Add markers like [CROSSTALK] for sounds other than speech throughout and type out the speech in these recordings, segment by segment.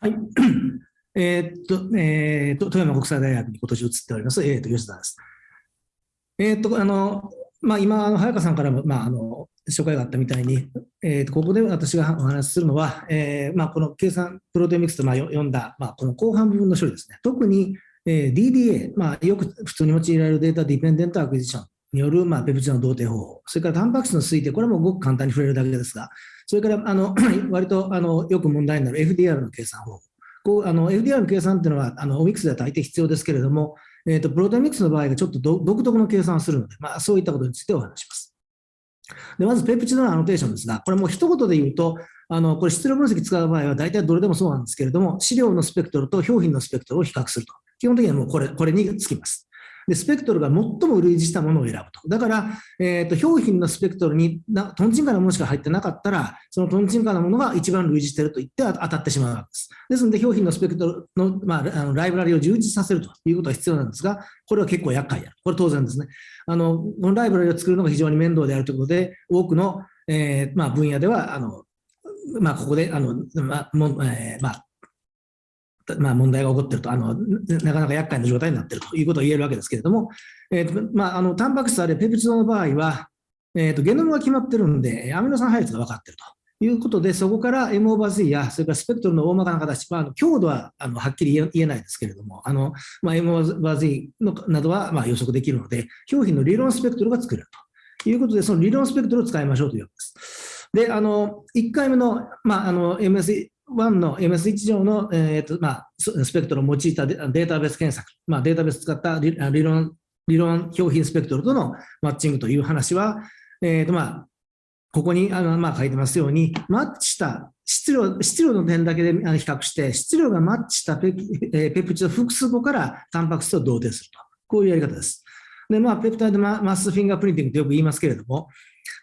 はい。[CLEARS THROAT] えー、っと、えー、っと、富山国際大学に今年移っております、えー、っと、吉田です。え、っと、あの、まあ、今、早川さんからも、まあ、あの、紹介があったみたいに、えー、とここで私がお話しするのは、えーまあ、この計算プロテオミクスとまあ読んだ、まあ、この後半部分の処理ですね。特に、えー、DDA、まあ、よく普通に用いられるデータディペンデントアクエジションによる、まあ、ペプチドの同定方法、それからタンパク質の推定、これもごく簡単に触れるだけですが、それからあの [CLEARS THROAT] 割とあのよく問題になる FDR の計算方法。こうあの FDR の計算っていうのは、あのオミックスでは大抵必要ですけれども、えーと、プロテオミクスの場合がちょっと独特の計算をするので、まあ、そういったことについてお話します。でまず、ペプチドのアノテーションですが、これも一言で言うと、あのこれ質量分析使う場合は大体どれでもそうなんですけれども、資料のスペクトルと表品のスペクトルを比較すると。基本的にはもうこれこれにつきます。で、スペクトルが最も類似したものを選ぶと。だから、えーと、表品のスペクトルになトンチンカンなものしか入ってなかったら、そのトンチンカンなものが一番類似していると言って当たってしまうわけです。ですので、表品のスペクトルの,、まあ、あのライブラリを充実させるということは必要なんですが、これは結構厄介である。これ当然ですね。あのこのライブラリを作るのが非常に面倒であるということで、多くの、えーまあ、分野では、あのまあ、ここで、あのまあもえーまあ、まあ、問題が起こってるとあの、なかなか厄介な状態になっているということを言えるわけですけれども、えーとまあ、あのタンパク質あるいはペプチドの場合は、えーと、ゲノムが決まっているんで、アミノ酸配列が分かっていると。いうことで、そこから M オーバー Z や、それからスペクトルの大まかな形、まあ、強度はあのはっきり言えないですけれども、あのまあ、M オーバー Z のなどはまあ予測できるので、表皮の理論スペクトルが作れるということで、その理論スペクトルを使いましょうというわけです。で、あの1回目の,、まあ、あの MS 1の MS1 上の、えーとまあ、スペクトルを用いたデータベース検索、まあ、データベース使った理論理論表品スペクトルとのマッチングという話は、えーとまあ、ここにあの、まあ、書いてますように、マッチした質量質量の点だけで比較して、質量がマッチしたペペプチド複数個からタンパク質を同定すると。こういうやり方です。で、まあ、ペプタイドマスフィンガープリンティングとよく言いますけれども、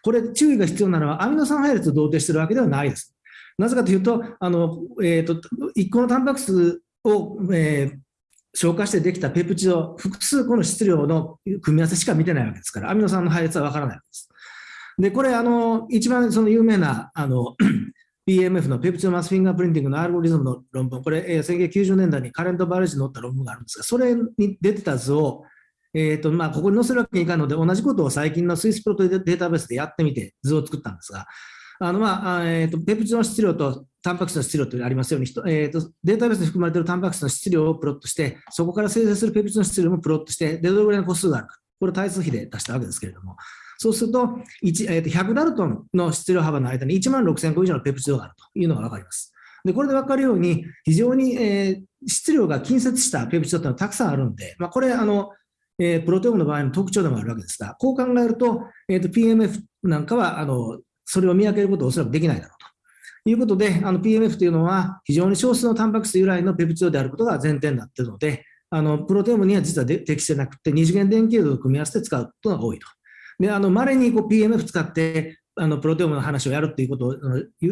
これ注意が必要なのはアミノ酸配列を同定しているわけではないです。なぜかというと、あのえーと、1個のタンパク質を、えー、消化してできたペプチド、複数個の質量の組み合わせしか見てないわけですから、アミノ酸の配列は分からないわけです。で、これ、あの一番その有名なあの [CLEARS THROAT] PMF の peptide mass fingerprinting のアルゴリズムの論文、これ、えー、1990年代に Current Biology に載った論文があるんですが、それに出てた図を、えーとまあ、ここに載せるわけにいかんので、同じことを最近のスイスプロトデータベースでやってみて図を作ったんですが、あのまあえーと、ペプチドの質量とタンパク質の質量とありますように、えーと、データベースに含まれているタンパク質の質量をプロットして、そこから生成するペプチドの質量もプロットして、でどれぐらいの個数があるか、これを対数比で出したわけですけれども、そうすると1、えー、と100ダルトンの質量幅の間に1万6000個以上のペプチドがあるというのが分かります。でこれで分かるように、非常に、えー、質量が近接したペプチドというのはたくさんあるんで、まあ、これあの、えー、プロテオムの場合の特徴でもあるわけですが、こう考えると、えー、と PMF なんかはあのそれを見分けることはおそらくできないだろうということで、あの PMF というのは非常に少数のタンパク質由来のペプチドであることが前提になっているので、あのプロテオムには実は適してなくて、二次元電球度と組み合わせて使うことが多いと。で、あの稀にこう PMF 使ってあのプロテオムの話をやるということを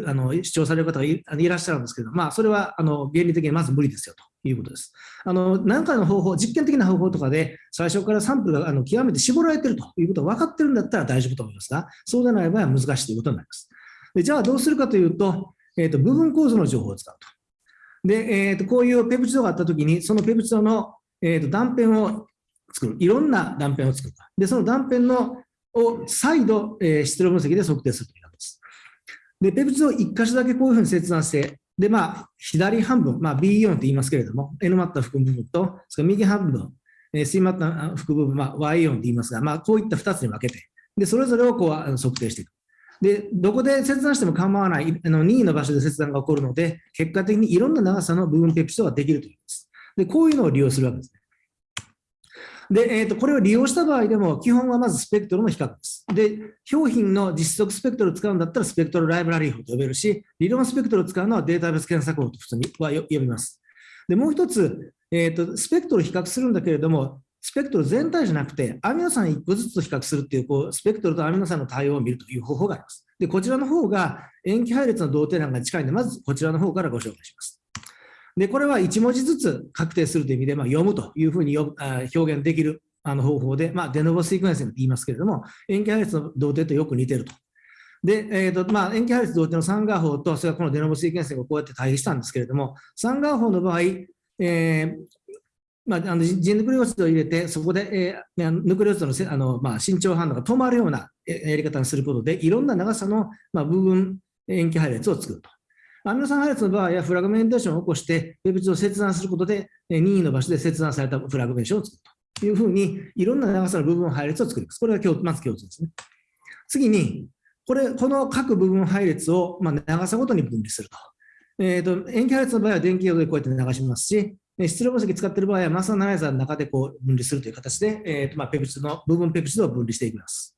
あの主張される方がいらっしゃるんですけど、まあ、それはあの原理的にまず無理ですよということです。あの何かの方法、実験的な方法とかで最初からサンプルがあの極めて絞られているということが分かってるんだったら大丈夫と思いますが、そうでない場合は難しいということになります。でじゃあどうするかというと、えーと、部分構造の情報を使うと。で、えーと、こういうペプチドがあったときに、そのペプチドの、えーと断片を作る、いろんな断片を作る。で、その断片のを再度、えー、質量分析で測定するということです。で、ペプチドを1箇所だけこういうふうに切断して、で、まあ、左半分、まあ、B イオンと言いますけれども、N マッタ含む部分と、それから右半分、えー、C マッタ含む部分、まあ、Y イオンと言いますが、まあ、こういった2つに分けて、で、それぞれをこう測定していく。で、どこで切断しても構わない、あの任意の場所で切断が起こるので、結果的にいろんな長さの部分ペプチドができるというんです。で、こういうのを利用するわけです。で、えーと、これを利用した場合でも、基本はまずスペクトルの比較です。で、表品の実測スペクトルを使うんだったら、スペクトルライブラリー法と呼べるし、理論スペクトルを使うのはデータベース検索法と普通には呼びます。で、もう一つ、えーと、スペクトルを比較するんだけれども、スペクトル全体じゃなくて、アミノ酸1個ずつと比較するっていう、こうスペクトルとアミノ酸の対応を見るという方法があります。で、こちらの方が塩基配列の同定欄が近いので、まずこちらの方からご紹介します。で、これは1文字ずつ確定するという意味で、まあ、読むというふうに表現できるあの方法で、まあ、デノボシークエンスと言いますけれども、塩基配列の同定とよく似てると。で、えーとまあ、塩基配列同定のサンガー法と、それからこのデノボシーケンシングをこうやって対比したんですけれども、サンガー法の場合、えーまあ、あのジンヌクレオチドを入れて、そこで、えー、ヌクレオチドのあの、まあ、伸長反応が止まるようなやり方にすることで、いろんな長さの、まあ、部分塩基配列を作ると。アミノ酸配列の場合は、フラグメンテーションを起こして、ペプチドを切断することで、任意の場所で切断されたフラグメンテーションを作るというふうに、いろんな長さの部分配列を作ります。これがまず共通ですね。次に、これ、この各部分配列を、まあ、長さごとに分離すると。えーと、塩基配列の場合は電気用でこうやって流しますし、質量分析使っている場合はマスアナライザーの中でこう分離するという形で、えーとまあ、ペプチドの部分ペプチドを分離していきます。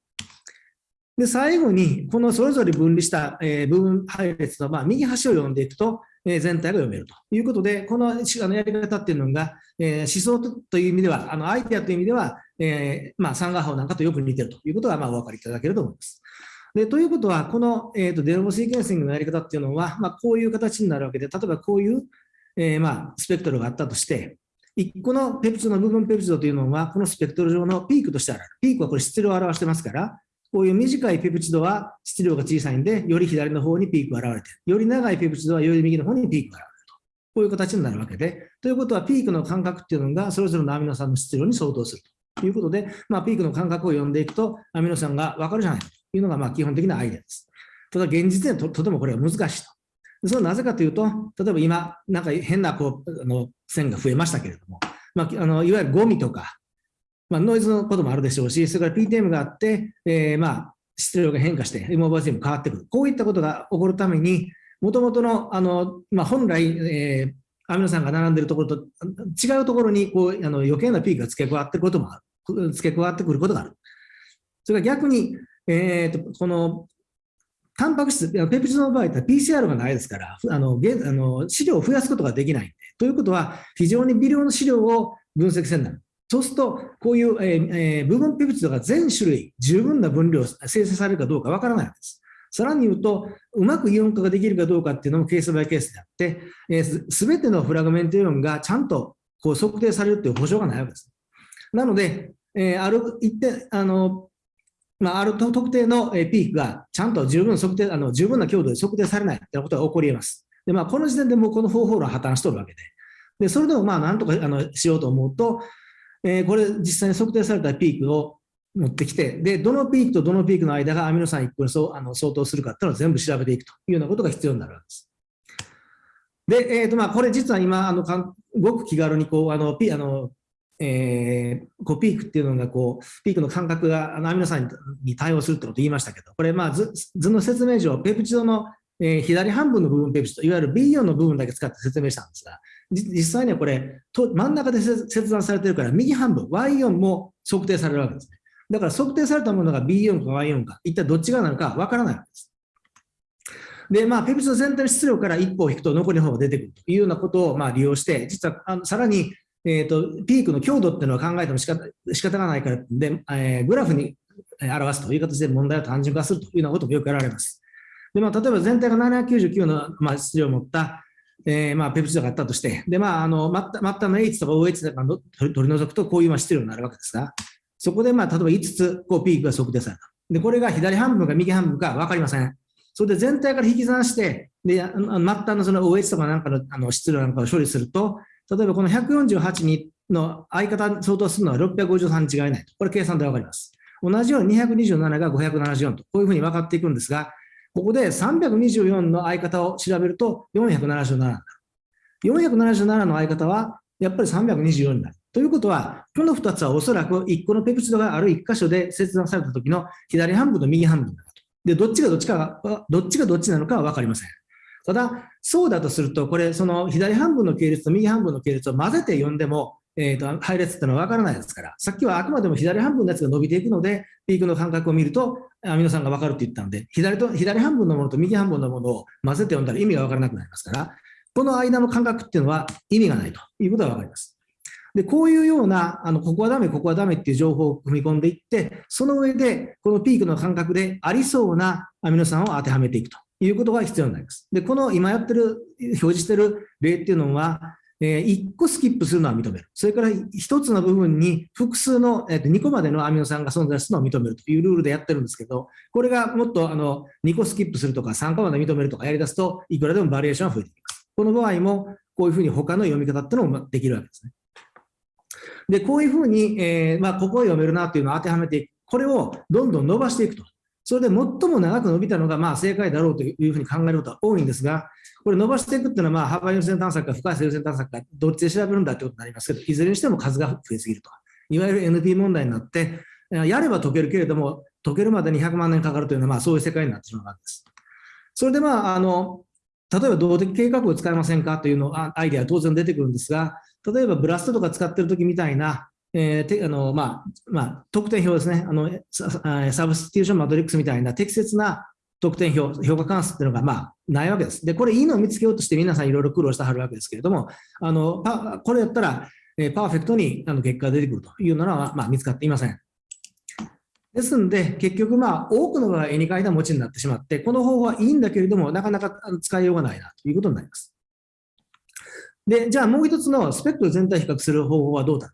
で、最後に、このそれぞれ分離した、え、部分配列の、ま、右端を読んでいくと、え、全体が読めるということで、このあのやり方っていうのが、え、思想という意味では、あのアイデアという意味では、えーまあ、三画法なんかとよく似ているということが、まあ、お分かりいただけると思います。でということは、この、えーと、デノボシーケンシングのやり方っていうのは、まあ、こういう形になるわけで、例えばこういう、えーまあ、スペクトルがあったとして、1個のペプチドの部分ペプチドというのは、このスペクトル上のピークとしてある。ピークはこれ質量を表してますから、こういう短いペプチドは質量が小さいんで、より左の方にピークが現れて、より長いペプチドはより右の方にピークが現れると。こういう形になるわけで、ということはピークの間隔っていうのがそれぞれのアミノ酸の質量に相当するということで、まあ、ピークの間隔を読んでいくと、アミノ酸が分かるじゃないというのがまあ基本的なアイデアです。ただ現実ではととてもこれは難しいと。それはなぜかというと、例えば今、なんか変なこうあの線が増えましたけれども、まあ、あのいわゆるゴミとか、まあ、ノイズのこともあるでしょうし、それから PTM があって、えー、まあ質量が変化して、エモバージも変わってくる。こういったことが起こるために、もともとの、あの、まあ、本来、えー、アミノ酸が並んでいるところと違うところにこうあの余計なピークが付け加わっていることもある。付け加わってくることがある。それから逆に、えーと、このタンパク質、ペプチドの場合は PCR がないですから、あのあの資料を増やすことができない。ということは、非常に微量の資料を分析せんなる。そうすると、こういう、えーえ、部分ペプチドが全種類、十分な分量生成されるかどうかわからないわけです。さらに言うと、うまくイオン化ができるかどうかっていうのもケースバイケースであって、す、え、べ、てのフラグメントイオンがちゃんとこう測定されるっていう保証がないわけです。なので、えー、ある一定、あの、まあ、ある特定のピークがちゃんと十分測定、あの十分な強度で測定されないということが起こり得ます。で、まあ、この時点でもうこの方法論は破綻しとるわけで。で、それでもまあ、なんとかあのしようと思うと、えー、これ実際に測定されたピークを持ってきて、で、どのピークとどのピークの間がアミノ酸1個にそうあの相当するかっていうのを全部調べていくというようなことが必要になるわけです。で、えーとまあ、これ実は今、あのごく気軽にこうあのピあの、えー、こうピークっていうのがこう、ピークの間隔があのアミノ酸に対応するってことを言いましたけど、これ、まあ図、図の説明上、ペプチドの、えー、左半分の部分ペプチド、いわゆる B4 の部分だけ使って説明したんですが、実際にはこれ、真ん中で切断されてるから、右半分、Y4 も測定されるわけです。だから測定されたものが B4 か Y4 か、一体どっちがなのかわからないわけです。で、まあ、ペプチド全体の質量から一歩を引くと残りの方が出てくるというようなことをまあ利用して、実はあのさらに、えーと、ピークの強度っていうのは考えても仕方仕方がないからで、えー、グラフに表すという形で問題を単純化するというようなこともよくやられます。でまあ、例えば全体が799の、まあ、質量を持ったえー、まあ、ペプチドがあったとして、で、まあ、あの、末端の H とか OH とか取り除くと、こういう質量になるわけですが、そこで、まあ、例えば5つ、こう、ピークが測定された。で、これが左半分か右半分か分かりません。それで全体から引き算して、で、末端のその OH とかなんかのあの質量なんかを処理すると、例えばこの148にの相方相当するのは653に違いない。これ計算で分かります。同じように227が574と、こういうふうに分かっていくんですが、ここで324の相方を調べると477になる。477の相方はやっぱり324になる。ということは、この2つはおそらく1個のペプチドがある1箇所で切断された時の左半分と右半分だと。で、どっちがどっちか、どっちがどっちなのかは分かりません。ただ、そうだとすると、これ、その左半分の系列と右半分の系列を混ぜて読んでも、えーと、配列ってのは分からないですから、さっきはあくまでも左半分のやつが伸びていくので、ピークの間隔を見ると、アミノ酸が分かるって言ったので、左と左半分のものと右半分のものを混ぜて読んだら意味が分からなくなりますから、この間の間隔っていうのは意味がないということが分かります。で、こういうような、あの、ここはダメ、ここはダメっていう情報を組み込んでいって、その上で、このピークの間隔でありそうなアミノ酸を当てはめていくということが必要になります。で、この今やってる、表示してる例っていうのは、えー、1個スキップするのは認める。それから1つの部分に複数の、えー、と2個までのアミノ酸が存在するのを認めるというルールでやってるんですけど、これがもっとあの2個スキップするとか3個まで認めるとかやり出すと、いくらでもバリエーションが増えていきます。この場合も、こういうふうに他の読み方っていうのもできるわけですね。で、こういうふうに、えーまあ、ここを読めるなっていうのを当てはめていく。これをどんどん伸ばしていくと。それで最も長く伸びたのがまあ正解だろうというふうに考えることは多いんですが、これ伸ばしていくっていうのは、まあ、幅優先探索か深さ優先探索か、どっちで調べるんだってことになりますけど、いずれにしても数が増えすぎると。いわゆる NP 問題になって、やれば解けるけれども、解けるまでに100万年かかるというのは、まあ、そういう世界になってしまうわけです。それで、まあ、あの、例えば動的計画を使いませんかというのアイデアは当然出てくるんですが、例えばブラストとか使ってるときみたいな、えーてあのまあまあ、得点表ですねあのサ、サブスティューションマトリックスみたいな適切な得点表、評価関数っていうのがまあないわけです。で、これいいのを見つけようとして皆さんいろいろ苦労してはるわけですけれども、あのパこれやったら、えー、パーフェクトにあの結果が出てくるというのは、まあ、見つかっていません。ですので、結局、まあ、多くの場合、絵に描いた餅になってしまって、この方法はいいんだけれども、なかなか使いようがないなということになります。で、じゃあもう一つのスペクトル全体比較する方法はどうだ？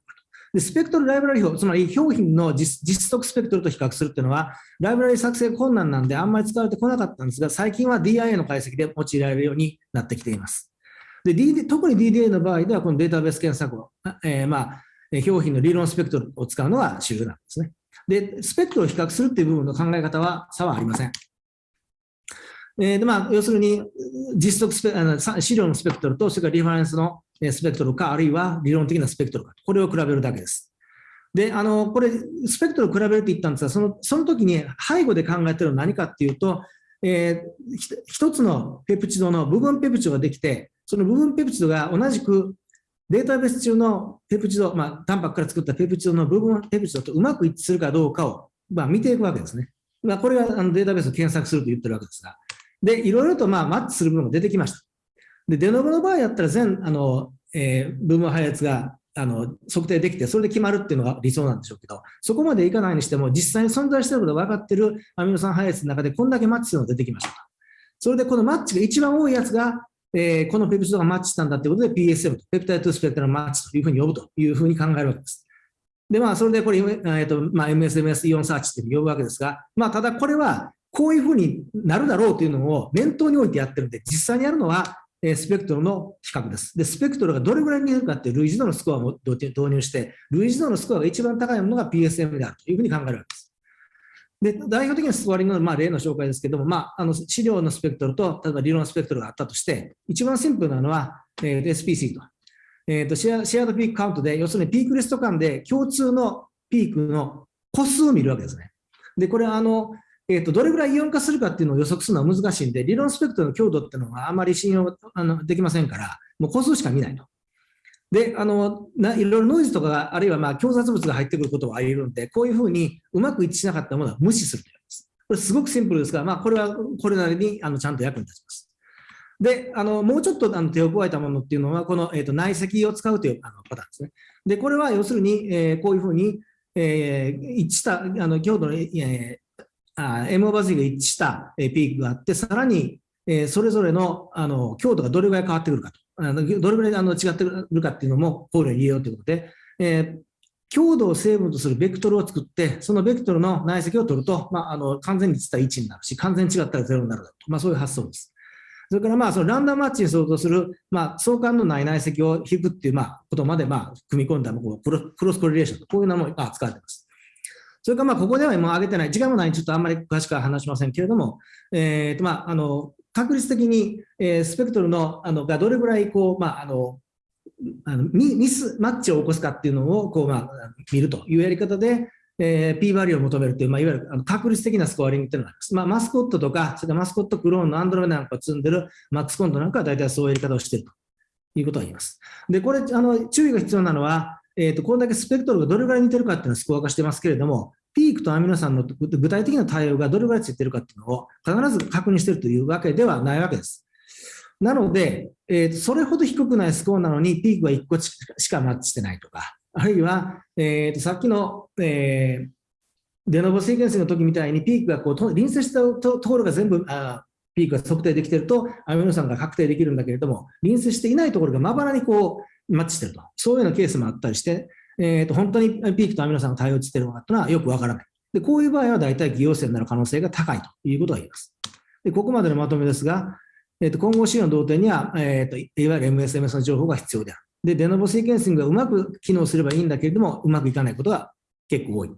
で、スペクトルライブラリ表、つまり表品の実測スペクトルと比較するっていうのは、ライブラリ作成困難なんであんまり使われてこなかったんですが、最近は DIA の解析で用いられるようになってきています。で、DD、特に DDA の場合では、このデータベース検索を、えー、まあ、表品の理論スペクトルを使うのが主流なんですね。で、スペクトルを比較するっていう部分の考え方は差はありません。えーでまあ、要するに、実測スペあの資料のスペクトルと、それからリファレンスのスペクトルか、あるいは理論的なスペクトルか、これを比べるだけです。で、あの、これ、スペクトルを比べるって言ったんですが、そのその時に背後で考えてるのは何かっていうと、えー、一つのペプチドの部分ペプチドができて、その部分ペプチドが同じくデータベース中のペプチド、まあ、タンパクから作ったペプチドの部分ペプチドとうまく一致するかどうかを、まあ、見ていくわけですね。まあ、これがあのデータベースを検索すると言ってるわけですが。で、いろいろとまあマッチする部分が出てきました。で、デノブの場合だったら全あの、えー、部分配列があの測定できて、それで決まるっていうのが理想なんでしょうけど、そこまでいかないにしても、実際に存在していることが分かっているアミノ酸配列の中でこんだけマッチするのが出てきました。それでこのマッチが一番多いやつが、えー、このペプチドがマッチしたんだということで PSM と、ペプタイトスペクトラマッチというふうに呼ぶというふうに考えるわけです。で、まあ、それでこれ、えーとまあ、MSMS イオンサーチって呼ぶわけですが、まあ、ただこれはこういうふうになるだろうというのを念頭に置いてやってるんで、実際にやるのは、えスペクトルの比較です。で、スペクトルがどれぐらいになるかって類似度のスコアを導入して、類似度のスコアが一番高いものが PSM であるというふうに考えるわけです。で代表的なスコアリングの、まあ、例の紹介ですけども、まあ、あの資料のスペクトルと、例えば理論スペクトルがあったとして、一番シンプルなのは、えー、SPC と。えーと、シェアシェアドピークカウントで、要するにピークリスト間で共通のピークの個数を見るわけですね。で、これはあの、えーと、どれぐらいイオン化するかっていうのを予測するのは難しいんで、理論スペクトルの強度っていうのはあまり信用あのできませんから、もう個数しか見ないと。で、あのないろいろノイズとかあるいはまあ強雑物が入ってくることはあり得るんで、こういうふうにうまく一致しなかったものは無視するというです。これすごくシンプルですが、まあ、これはこれなりにあのちゃんと役に立ちます。で、あのもうちょっとあの手を加えたものっていうのは、この、えーと、内積を使うというあのパターンですね。で、これは要するに、えー、こういうふうに、えー、一致したあの強度の、えー、M オーバー Z が一致したピークがあって、さらに、えー、それぞれのあの強度がどれぐらい変わってくるかと。あのどれぐらいあの違ってくるかっていうのも考慮に入れようということで、えー、強度を成分とするベクトルを作って、そのベクトルの内積を取ると、まあ、あの完全に実は1になるし、完全に違ったら0になるだと、まあ、そういう発想です。それからまあそのランダムマッチに相当する、まあ、相関のない内積を引くっていうまあことまでまあ組み込んだこうクロスコリレーションと、こういうのも使われています。それからまあここではもう挙げてない、時間もないちょっとあんまり詳しくは話しませんけれども、えーとまあ、あの確率的に、えー、スペクトルのあのがどれぐらいこう、まあ、あのあのミミスマッチを起こすかっていうのをこう、まあ、見るというやり方で、えー、P バリューを求めるという、まあ、いわゆるあの確率的なスコアリングっていうのがあります。まあ、マスコットとか、それからマスコットクローンのアンドロメダなんかを積んでるマックスコントなんかは大体そういうやり方をしているということが言います。で、これ、あの注意が必要なのは、えーと、これだけスペクトルがどれぐらい似てるかっていうのはスコア化してますけれども、ピークとアミノ酸の具体的な対応がどれぐらいついてるかっていうのを必ず確認してるというわけではないわけです。なので、えー、それほど低くないスコアなのに、ピークは1個しかマッチしてないとか、あるいは、えー、とさっきの、えー、デノボシーケンスの時みたいにピークがこう隣接したところが全部あピークが測定できていると、アミノ酸が確定できるんだけれども、隣接していないところがまばらにこう、マッチしてると。そういうようなケースもあったりして、えー、と本当にピークとアミノ酸が対応してるのかというのはよくわからない。で、こういう場合は大体偽陽性になる可能性が高いということが言えます。で、ここまでのまとめですが、えー、と混合資料の同点には、えーと、いわゆる MSMS の情報が必要である。で、デノボシーケンシングがうまく機能すればいいんだけれども、うまくいかないことが結構多い。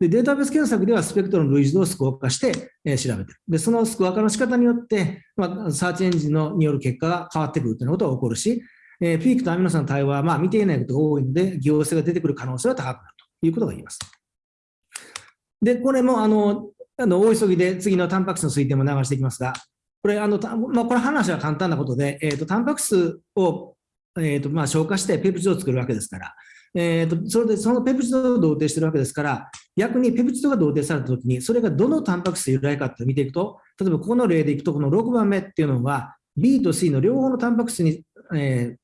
で、データベース検索ではスペクトルの類似度をスコア化して、えー、調べてる。で、そのスコア化の仕方によって、まあ、サーチエンジンのによる結果が変わってくるということが起こるし、えー、ピークとアミノ酸の対応は、まあ、見ていないことが多いので、偽陽性が出てくる可能性は高くなるということが言えます。で、これも、あの、あの大急ぎで次のタンパク質の推定も流していきますが、これ、あのまあ、これ話は簡単なことで、えーと、タンパク質を、えーとまあ、消化してペプチドを作るわけですから、えーと、それでそのペプチドを同定してるわけですから、逆にペプチドが同定されたときに、それがどのタンパク質由来かって見ていくと、例えばここの例でいくと、この6番目っていうのは、B と C の両方のタンパク質に、えー、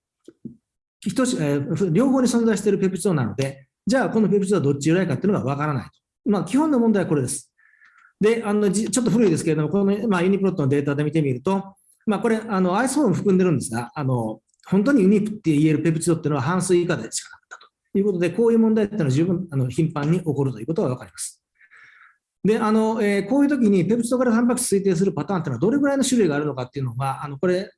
等しえー、両方に存在しているペプチドなので、じゃあこのペプチドはどっち由来かっていうのがわからないと。まあ、基本の問題はこれです。で、あのちょっと古いですけれども、この、まあ、ユニプロットのデータで見てみると、まあ、これ、あの、アイソーン含んでるんですが、あの、本当にユニークって言えるペプチドっていうのは半数以下でしかなかったということで、こういう問題っていうのは十分あの頻繁に起こるということが分かります。で、あの、えー、こういう時にペプチドからタンパク質推定するパターンっていうのはどれぐらいの種類があるのかっていうのが、あの、これ、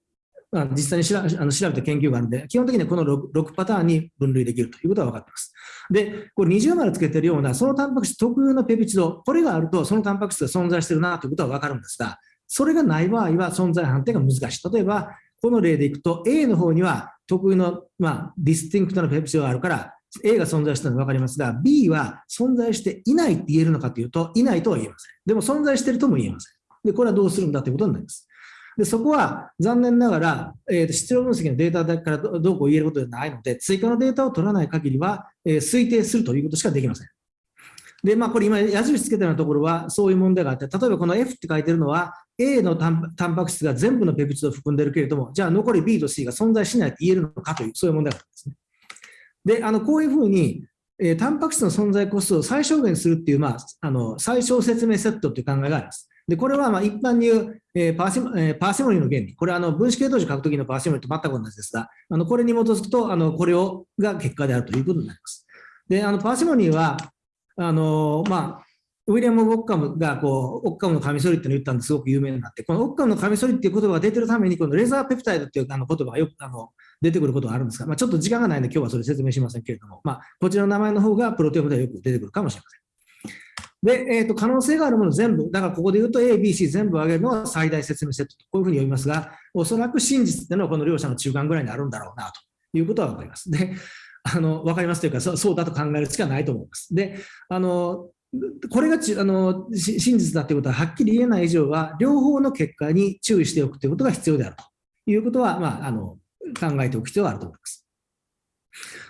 まあ、実際に調あの調べた研究があるので、基本的にはこの 6, 6パターンに分類できるということが分かっています。で、これ20丸つけてるような、そのタンパク質特有のペプチド、これがあると、そのタンパク質が存在してるなということは分かるんですが、それがない場合は存在判定が難しい。例えば、この例でいくと、A の方には特有の、まあ、 distinct なペプチドがあるから、A が存在したのが分かりますが、B は存在していないって言えるのかというと、いないとは言えません。でも存在しているとも言えません。で、これはどうするんだということになります。でそこは残念ながら、えー、質量分析のデータだけからどうこう言えることではないので、追加のデータを取らない限りは、えー、推定するということしかできません。で、まあ、これ今、矢印つけたようなところは、そういう問題があって、例えばこの F って書いてるのは、A のタンパク質が全部のペプチドを含んでるけれども、じゃあ残り B と C が存在しないって言えるのかという、そういう問題があるんですね。で、あのこういうふうに、えー、タンパク質の存在個数を最小限するっていう、まあ、あの最小説明セットという考えがあります。で、これはまあ一般に言う、えー、パーシモえー、パーシモニーの原理。これはあの分子系統値書くときのパーシモニーと全く同じですが、あのこれに基づくと、あのこれをが結果であるということになります。で、あのパーシモニーは、あのまあ、ウィリアム・オッカムがこう、オッカムのカミソリってのを言ったんですごく有名になって、このオッカムのカミソリっていう言葉が出てるために、このレーザーペプタイドっていうあの言葉がよくあの出てくることがあるんですが、まあ、ちょっと時間がないので今日はそれ説明しませんけれども、まあ、こちらの名前の方がプロテオムではよく出てくるかもしれません。で、えーと、可能性があるもの全部、だからここで言うと A、B、C 全部上げるのは最大説明セットと、こういうふうに読みますが、おそらく真実っていうのはこの両者の中間ぐらいにあるんだろうなということは分かります。で、あの分かりますというかそ、そうだと考えるしかないと思います。で、あのこれがちあの真実だということははっきり言えない以上は、両方の結果に注意しておくということが必要であるということは、まあ、あの考えておく必要があると思います。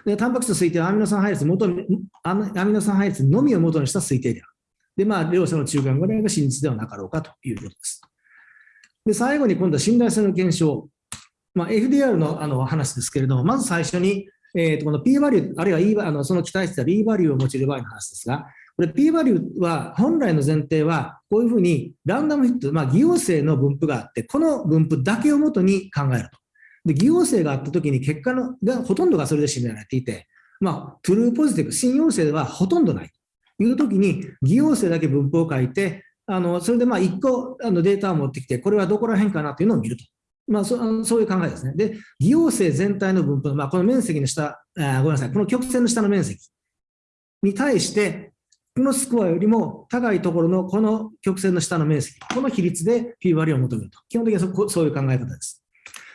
でタンパク質の推定はアミノ酸配列元アミノ酸配列のみを元にした推定である。で、まあ、両者の中間ぐらいが真実ではなかろうかということです。で、最後に今度は信頼性の検証。まあ、FDR のあの話ですけれども、まず最初に、えー、とこの P バリュー、あるいは E あのその期待してた B バリューを用いる場合の話ですが、これ P バリューは本来の前提は、こういうふうにランダムヒット、まあ、偽陽性の分布があって、この分布だけをもとに考えると。で、偽陽性があったときに結果のがほとんどがそれで占められていて、まあ、トゥルーポジティブ、新陽性ではほとんどない。いうときに、偽陽性だけ分布を書いて、あのそれでまあ1個あのデータを持ってきて、これはどこら辺かなというのを見ると。まあ、そそういう考えですね。で、偽陽性全体の分布、まあ、この面積の下あ、ごめんなさい、この曲線の下の面積に対して、このスコアよりも高いところのこの曲線の下の面積、この比率で P 割りを求めると。基本的にはそそういう考え方です。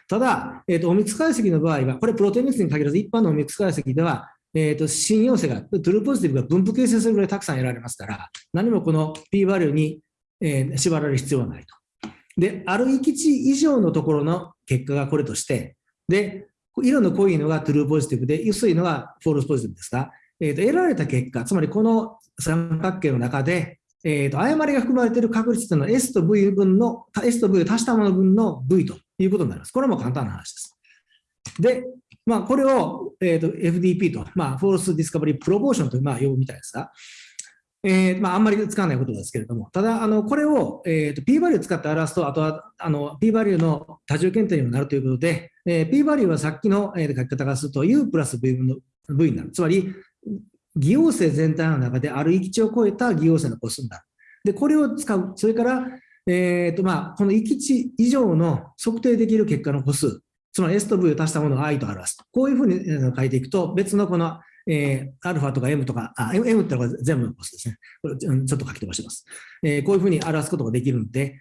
ただ、えーと、オミクス解析の場合は、これプロテイン率に限らず一般のオミックス解析では、えーと、新陽性が、トゥルーポジティブが分布形成するぐらいたくさん得られますから、何もこの P バリューに、えー、縛られる必要はないと。で、ある閾値以上のところの結果がこれとして、で、色の濃いのが true positive で、薄いのが false positive ですが、えーと、得られた結果、つまりこの三角形の中で、えーと、誤りが含まれている確率というのは S と V 分の、S と V を足したもの分の V ということになります。これも簡単な話です。で、まあ、これを、えーと、FDP と、まあ、 false discovery proportion と、まあ、呼ぶみたいですが、えーまあ、あんまり使わないことですけれども、ただ、あのこれを、えーと、P バリューを使って表すと、あとはあの P バリューの多重検定にもなるということで、えー、P バリューはさっきの、えー、書き方がすると U プラス V 分の V になる。つまり、偽陽性全体の中である域値を超えた偽陽性の個数になる。で、これを使う。それから、えーとまあ、この域値以上の測定できる結果の個数、つまり S と V を足したものを I と表す。こういうふうに書いていくと、別のこのえー、アルファとか M とか、あ、M, M ってのが全部のコスですね。これちょっと書き飛ばしてます。えー、こういうふうに表すことができるので、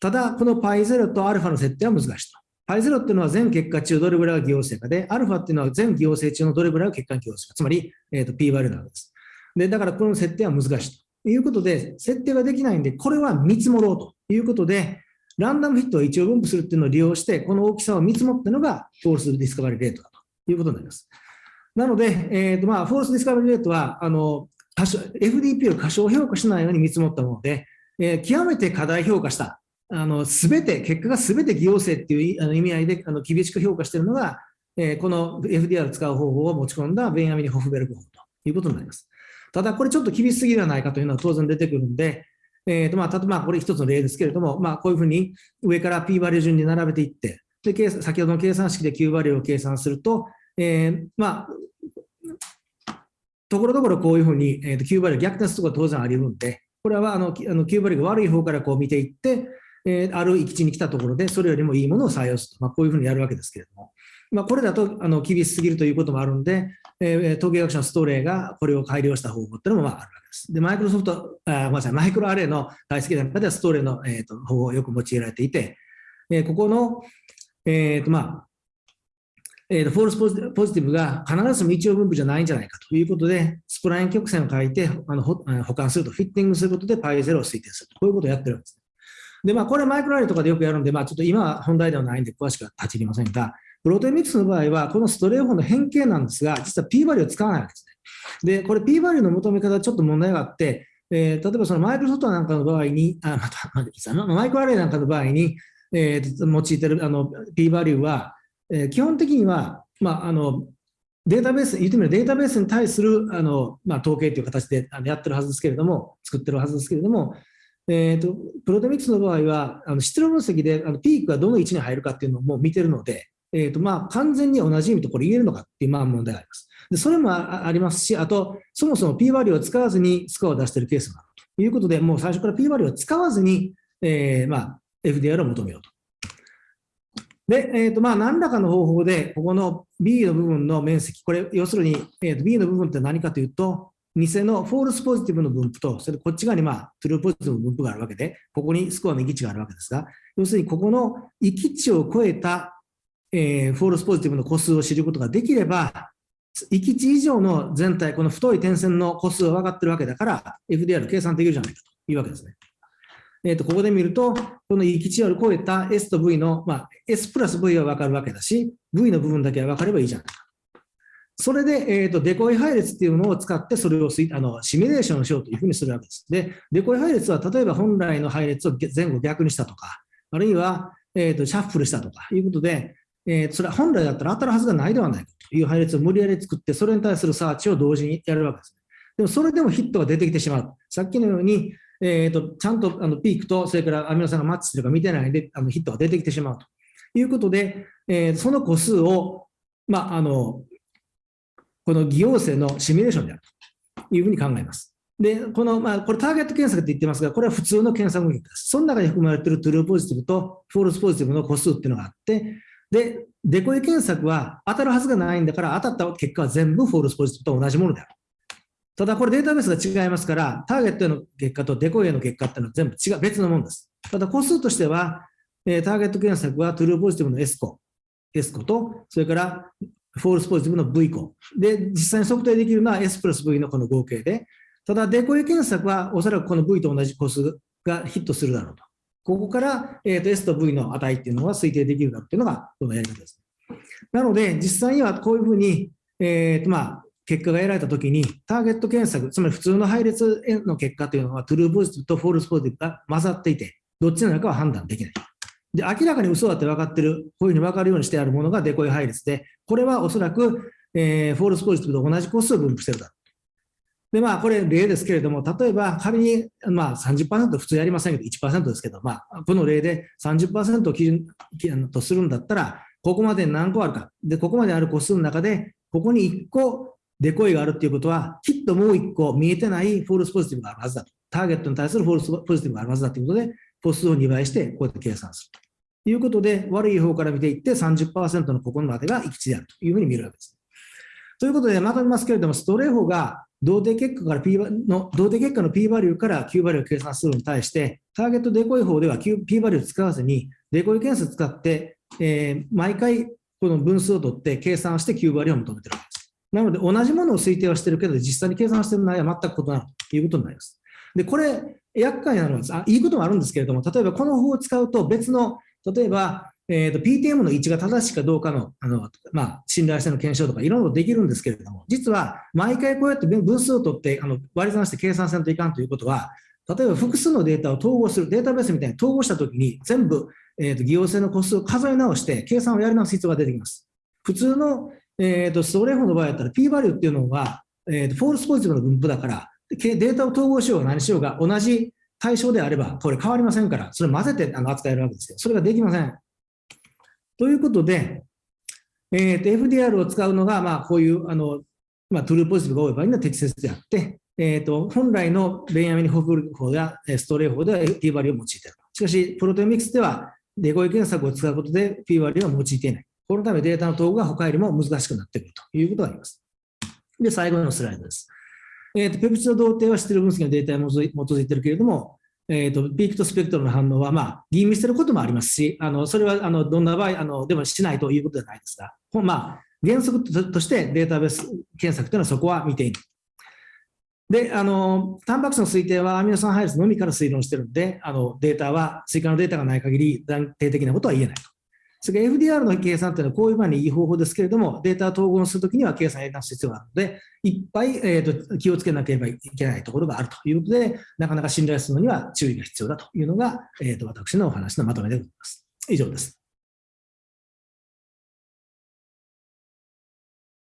ただ、この π0 と α の設定は難しいと。π0 っていうのは全結果中どれぐらいが偽陽性かで、α っていうのは全偽陽性中のどれぐらいが結果偽陽性か。つまり、えーと、p バリューなわけです。で、だからこの設定は難しいということで、設定ができないんで、これは見積もろうということで、 ランダムヒットを一様分布するっていうのを利用して、この大きさを見積もったのが、 false discovery rate だということになります。なので、えーとまあ、 false discovery rate は、あの FDP を過小評価しないように見積もったもので、えー、極めて過大評価した、あのすべて、結果がすべて偽陽性っていうあの意味合いであの厳しく評価しているのが、えー、この FDR を使う方法を持ち込んだベンヤミニ・ホッホベルク法ということになります。ただ、これちょっと厳しすぎではないかというのは当然出てくるんで、えーとまあ、例えばこれ一つの例ですけれども、まあ、こういうふうに上から P バリュー順に並べていって、で先ほどの計算式で Q バリューを計算すると、えー、まあ、ところどころこういうふうに、えーと、Q バリュー逆転することは当然あり得るんで、これはあのあの Q バリューが悪い方からこう見ていって、えー、ある域地に来たところで、それよりもいいものを採用すると、まあ、こういうふうにやるわけですけれども、まあ、これだとあの厳しすぎるということもあるんで、えー、統計学者のストーレーがこれを改良した方法っていうのもまああるわけです。で、マイクロソフト、あごめんなさい、マイクロアレイの解析なんかではストーレーの、えーと、方法をよく用いられていて、えー、ここの、えーとまあ、えー、 false positive が必ずしも一様分布じゃないんじゃないかということで、スプライン曲線を書いてあのほ補間すると、フィッティングすることで π0 を推定すると、こういうことをやってるんです。で、まあ、これはマイクロアレイとかでよくやるんで、まあ、ちょっと今は本題ではないんで詳しくは立ち入りませんが、プロテオミクスの場合は、このストーリー法の変形なんですが、実は p バリューを使わないわけですね。で、これ p バリューの求め方ちょっと問題があって、えー、例えばそのマイクロソフトなんかの場合に、あ、また、また、マイクロアレイなんかの場合に、えー、用いてるあの p バリューは、えー、基本的には、まあ、あのデータベース、言ってみればデータベースに対するあの、まあ、統計という形でやってるはずですけれども、作ってるはずですけれども、えーと、プロテミックスの場合は、あの質量分析であのピークがどの位置に入るかっていうのをもう見てるので、えーとまあ、完全に同じ意味とこれ言えるのかっていうまあ問題があります。でそれもありますし、あと、そもそも P バリューを使わずにスコアを出しているケースもあるということで、もう最初から P バリューを使わずに、えーまあ、FDR を求めようと。で、えーとまあ、何らかの方法で、ここの B の部分の面積、これ、要するに、えー、と B の部分って何かというと、偽の false positive の分布と、それこっち側にまあ true positive の分布があるわけで、ここにスコアの閾値があるわけですが、要するにここの閾値を超えた、えー、 false positive の個数を知ることができれば、域値以上の全体、この太い点線の個数は分かってるわけだから、FDR 計算できるじゃないかというわけですね。えー、とここで見ると、この域値を超えた S と V の、まあ、S プラス V は分かるわけだし、V の部分だけは分かればいいじゃないか。それで、えーと、デコイ配列っていうのを使って、それをあのシミュレーションしようというふうにするわけです。で、デコイ配列は例えば本来の配列を前後逆にしたとか、あるいは、えーと、シャッフルしたとかいうことで、えー、それは本来だったら当たるはずがないではないかという配列を無理やり作って、それに対するサーチを同時にやるわけです。でもそれでもヒットが出てきてしまう。さっきのように、えーと、ちゃんとあのピークと、それからアミノ酸がマッチするか見てないであのヒットが出てきてしまうということで、えー、その個数を、まあ、あのこの偽陽性のシミュレーションであるというふうに考えます。で、この、まあ、これターゲット検索って言ってますが、これは普通の検索結果です。その中に含まれている true positive と false positive の個数っていうのがあって、で、デコイ検索は当たるはずがないんだから、当たった結果は全部 false positive と同じものである。ただこれデータベースが違いますから、ターゲットへの結果とデコイへの結果っていうのは全部違う、別のものです。ただ個数としては、え、ターゲット検索はトゥルーポジティブの S 個、S 個と、それからフォールスポジティブの V 個。で、実際に測定できるのは S plus V のこの合計で、ただデコイ検索はおそらくこの V と同じ個数がヒットするだろうと。ここから、えー、と S と V の値っていうのは推定できるだろうっていうのがこのやり方です。なので、実際にはこういうふうに、えーとまあ、結果が得られたときに、ターゲット検索、つまり普通の配列の結果というのは、 true positive と false positive が混ざっていて、どっちなのかは判断できない。で、明らかに嘘だって分かってる、こういうふうに分かるようにしてあるものがデコイ配列で、これはおそらく、えー、 false positive と同じ個数を分布してるだろで、まあ、これ例ですけれども、例えば仮に、まあ30%普通やりませんけど、1%ですけど、まあ、この例で30%を基準とするんだったら、ここまで何個あるか。で、ここまである個数の中で、ここに1個デコイがあるっていうことは、きっともう1個見えてない false positive があるはずだと。ターゲットに対する false positive があるはずだということで、個数を2倍して、こうやって計算するということで、悪い方から見ていって30%のここまでが閾値であるというふうに見るわけです。ということで、まとめますけれども、ストーリー法が同定結果から P の、同定結果の P バリューから Q バリューを計算するのに対して、ターゲットデコイ法では P value を使わずに、デコイ検索使って、えー、毎回この分数を取って計算して Q バリューを求めてるわけです。なので、同じものを推定はしてるけど、実際に計算してる内容は全く異なるということになります。で、これ、厄介なのはあ、いいこともあるんですけれども、例えばこの方法を使うと別の、例えば、えーと、PTM の位置が正しいかどうかのあの、まあ、信頼性の検証とかいろいろできるんですけれども、実は毎回こうやって分数を取ってあの割り算して計算せんといかんということは、例えば複数のデータを統合する、データベースみたいに統合したときに全部、えーと、偽陽性の個数を数え直して計算をやり直す必要が出てきます。普通の、えーと、ストレーフの場合だったら P バリューっていうのは、えーと、 false positive の分布だから、データを統合しようが何しようが同じ対象であれば、これ変わりませんから、それ混ぜてあの扱えるわけですよ。それができません。ということで、えー、と FDR を使うのが、まあ、こういうあの、まあ、 true positive が多い場合には適切であって、えー、と本来のベンヤミン・ホフル法やストレー法では P バリューを用いている。しかし、プロテオミクスではデコイ検索を使うことで P バリューは用いていない。このためデータの統合が他よりも難しくなってくるということがあります。で、最後のスライドです。えーと、ペプチド同定はステル分析のデータに基づいているけれども、えーと、ピークとスペクトルの反応は、まあ、吟味することもありますし、あのそれはあのどんな場合あのでもしないということではないですが、まあ、原則としてデータベース検索というのはそこは見ている。で、あの、タンパク質の推定はアミノ酸配列のみから推論してるので、あの、データは、追加のデータがない限り断定的なことは言えないと。それから FDR の計算というのはこういう場合にいい方法ですけれども、データを統合するときには計算やり直す必要があるので、いっぱい、えーと、気をつけなければいけないところがあるということで、なかなか信頼するのには注意が必要だというのが、えーと、私のお話のまとめでございます。以上です。